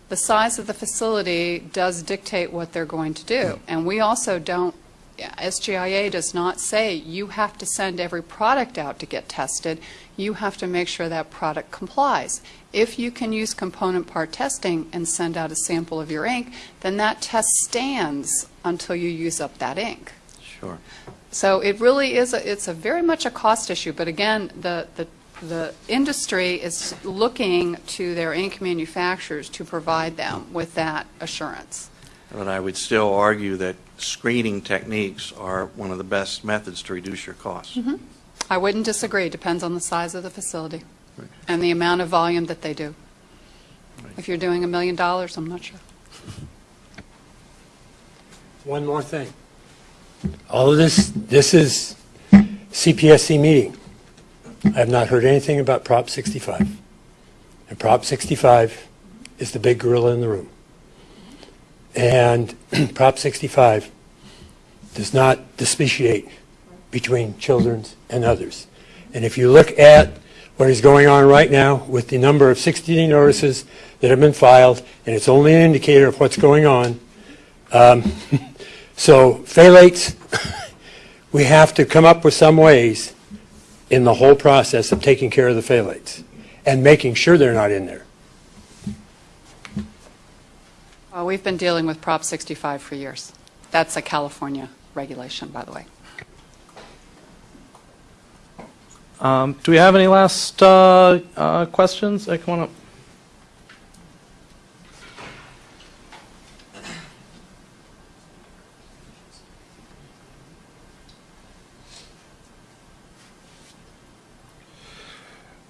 the size of the facility does dictate what they're going to do. And we also don't, SGIA does not say you have to send every product out to get tested. You have to make sure that product complies. If you can use component part testing and send out a sample of your ink, then that test stands until you use up that ink. Sure. So it really is, a it's a very much a cost issue, but again, the, the, the industry is looking to their ink manufacturers to provide them with that assurance. But I would still argue that screening techniques are one of the best methods to reduce your costs. Mm-hmm. I wouldn't disagree, depends on the size of the facility and the amount of volume that they do. If you're doing a million dollars, I'm not sure. One more thing. All of this, this is CPSC meeting. I have not heard anything about Prop 65. And Prop 65 is the big gorilla in the room. And Prop 65 does not speciate between children and others. And if you look at what is going on right now with the number of 60 notices that have been filed, and it's only an indicator of what's going on, um, so phthalates, we have to come up with some ways in the whole process of taking care of the phthalates and making sure they're not in there. Uh, We've been dealing with Prop 65 for years. That's a California regulation, by the way. Um, Do we have any last uh, uh, questions? Uh, Come on up.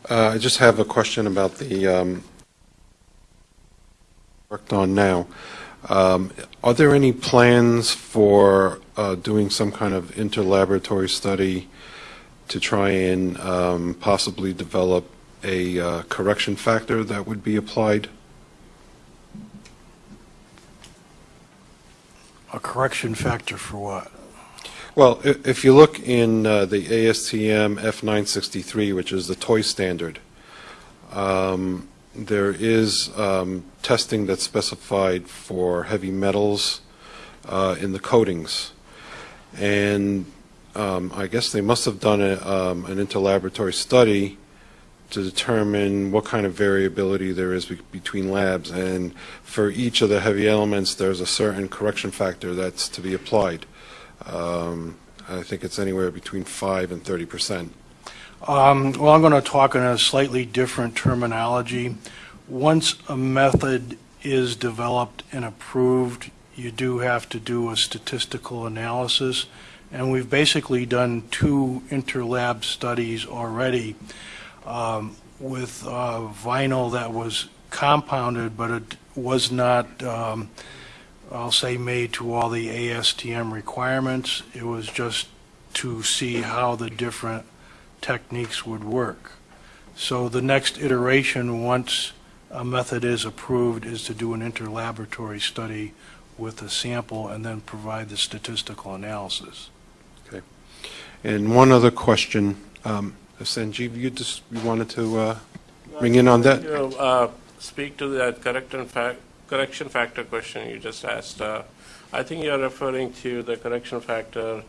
Uh, I just have a question about the, um, worked on now. Um, Are there any plans for uh, doing some kind of interlaboratory study to try and um, possibly develop a uh, correction factor that would be applied? A correction factor for what? Well, if you look in uh, the ASTM F963, which is the toy standard, um, there is um, testing that's specified for heavy metals uh, in the coatings. And um, I guess they must have done a, um, an interlaboratory study to determine what kind of variability there is be- between labs. And for each of the heavy elements, there's a certain correction factor that's to be applied. Um, I think it's anywhere between 5 and 30 percent. Um, Well, I'm going to talk in a slightly different terminology. Once a method is developed and approved, you do have to do a statistical analysis, and we've basically done two interlab studies already um, with uh, vinyl that was compounded, but it was not, um, I'll say, made to all the ASTM requirements. It was just to see how the different techniques would work. So the next iteration, once a method is approved, is to do an interlaboratory study with a sample and then provide the statistical analysis. Okay. And one other question, um, Sanjeev, you just, you wanted to uh, bring in on that? You know, uh, speak to that correction fac, correction factor question you just asked. Uh, I think you're referring to the correction factor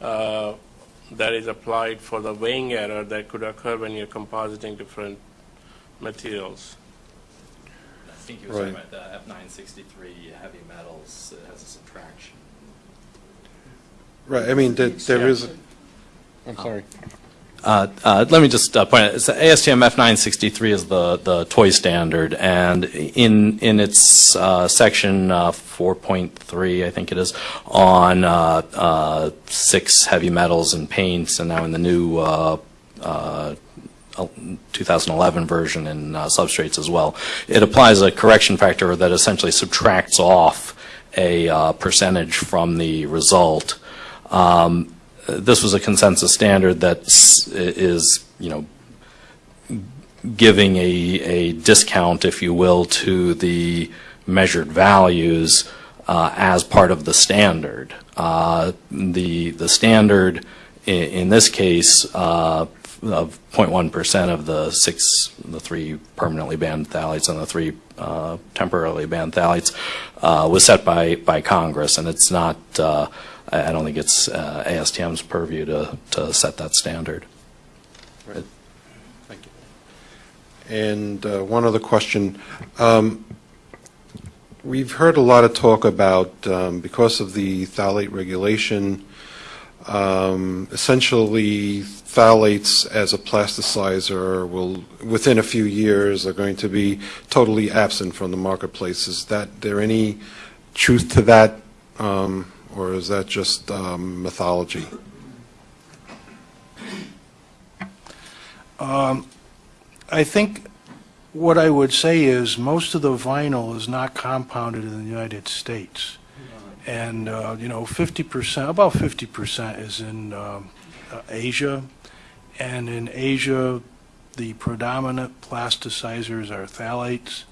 uh, that is applied for the weighing error that could occur when you're compositing different materials. I think you were talking about the F963 heavy metals, it has a subtraction. Right, I mean, there there is, I'm sorry. Uh, uh, Let me just uh, point out, the ASTM F963 is the, the toy standard, and in, in its uh, section uh, 4.3, I think it is, on uh, six heavy metals and paints, and now in the new uh, uh, 2011 version in substrates as well, it applies a correction factor that essentially subtracts off a percentage from the result. Um, this was a consensus standard that is, you know, giving a, a discount, if you will, to the measured values uh, as part of the standard. Uh, The, the standard i- in this case uh, of 0.1% of the six, the three permanently banned phthalates and the three uh, temporarily banned phthalates uh, was set by, by Congress, and it's not, uh, I don't think it's uh, ASTM's purview to, to set that standard. Right. Thank you. And uh, one other question. Um, We've heard a lot of talk about, um, because of the phthalate regulation, um, essentially phthalates as a plasticizer will, within a few years, are going to be totally absent from the marketplace. Is that, there any truth to that, um, or is that just um, mythology? Um, I think what I would say is most of the vinyl is not compounded in the United States. And, uh, you know, 50%, about 50% is in um, uh, Asia. And in Asia, the predominant plasticizers are phthalates.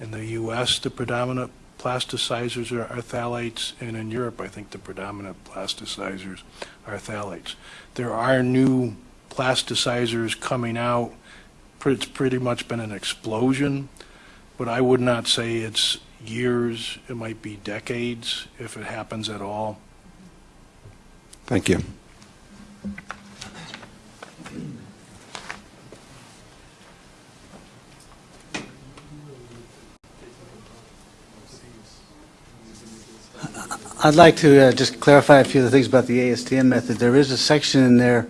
In the U.S., the predominant plasticizers are are phthalates. And in Europe, I think the predominant plasticizers are phthalates. There are new plasticizers coming out. It's pretty much been an explosion, but I would not say it's years, it might be decades, if it happens at all. Thank you. I'd like to uh, just clarify a few of the things about the ASTM method. There is a section in there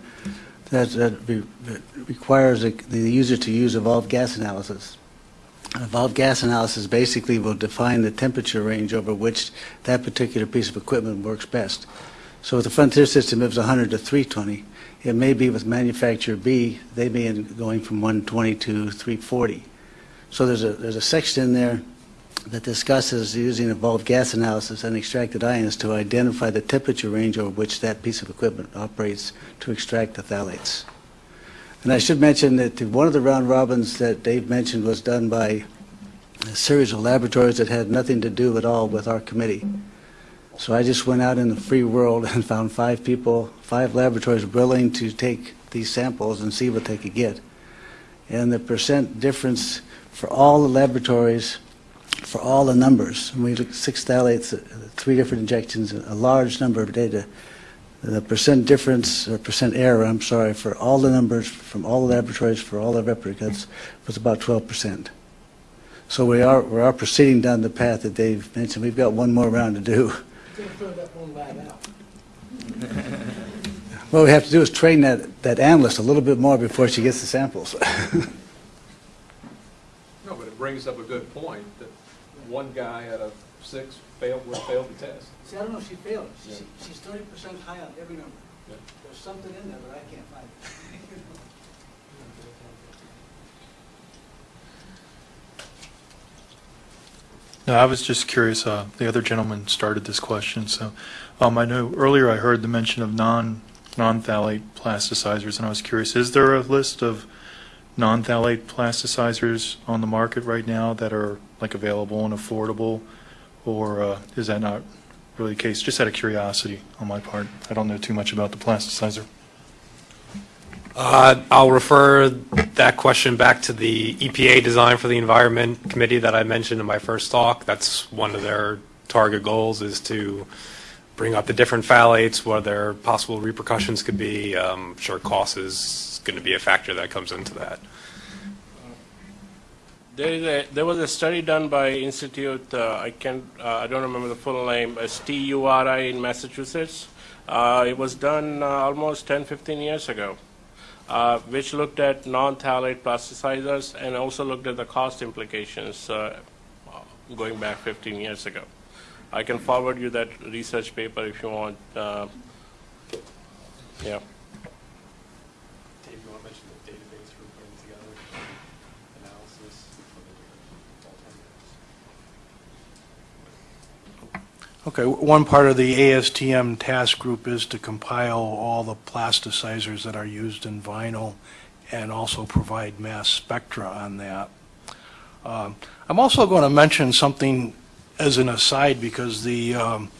that that re- that requires the the user to use evolved gas analysis. Evolved gas analysis basically will define the temperature range over which that particular piece of equipment works best. So with the Frontier system, was 100 to 320. It may be with manufacturer B, they may be going from 120 to 340. So there's a, there's a section in there that discusses using evolved gas analysis and extracted ions to identify the temperature range over which that piece of equipment operates to extract the phthalates. And I should mention that one of the round robins that Dave mentioned was done by a series of laboratories that had nothing to do at all with our committee. So I just went out in the free world and found five people, five laboratories willing to take these samples and see what they could get. And the percent difference for all the laboratories for all the numbers. And we looked at six phthalates, uh, three different injections, a large number of data. The percent difference, or percent error, I'm sorry, for all the numbers from all the laboratories for all the replicates was about 12%. So we are, we are proceeding down the path that Dave mentioned. We've got one more round to do. What we have to do is train that, that analyst a little bit more before she gets the samples. No, but it brings up a good point, that one guy out of six failed, would fail the test. See, I don't know if she failed. Yeah. she's 30% high on every number. Yeah. There's something in there, but I can't find it. No, I was just curious, uh, the other gentleman started this question, so, um, I know earlier I heard the mention of non, non-phthalate plasticizers, and I was curious, is there a list of non-phthalate plasticizers on the market right now that are, like, available and affordable, or, uh, is that not really the case? Just out of curiosity on my part. I don't know too much about the plasticizer. Uh, I'll refer that question back to the EPA Design for the Environment Committee that I mentioned in my first talk. That's one of their target goals is to bring up the different phthalates, what their possible repercussions could be. Um, Sure, cost is going to be a factor that comes into that. There is a, there was a study done by Institute, uh, I can't, uh, I don't remember the full name, uh, STURI in Massachusetts. Uh, it was done uh, almost 10, 15 years ago, uh, which looked at non-phthalate plasticizers and also looked at the cost implications going back 15 years ago. I can forward you that research paper if you want. Yeah. Dave, you want to mention the database we're putting together, analysis for the different alternatives? Okay, one part of the ASTM task group is to compile all the plasticizers that are used in vinyl and also provide mass spectra on that. Um, I'm also going to mention something as an aside because the um,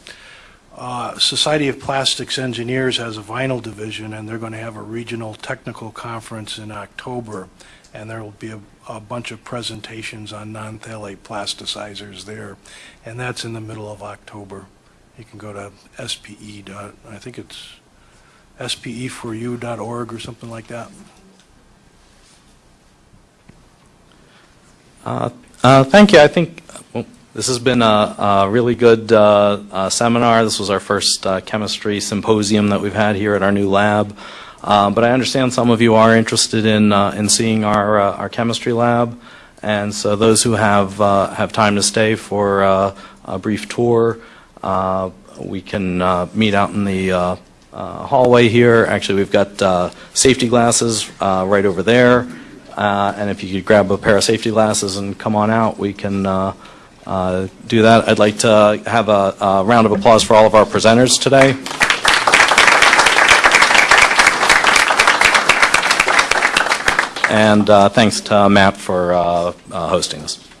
uh, Society of Plastics Engineers has a vinyl division and they're going to have a regional technical conference in October and there will be a, a bunch of presentations on non-phthalate plasticizers there, and that's in the middle of October. You can go to SPE dot, I think it's SPE4U.org or something like that. Uh, uh, Thank you. I think well, this has been a a really good uh, uh, seminar. This was our first uh, chemistry symposium that we've had here at our new lab. Uh, But I understand some of you are interested in uh, in seeing our uh, our chemistry lab. And so those who have uh, have time to stay for a brief tour, we can meet out in the hallway here. Actually, we've got safety glasses right over there. Uh, And if you could grab a pair of safety glasses and come on out, we can uh, uh, do that. I'd like to have a a round of applause for all of our presenters today. And uh, thanks to Matt for uh, uh, hosting this.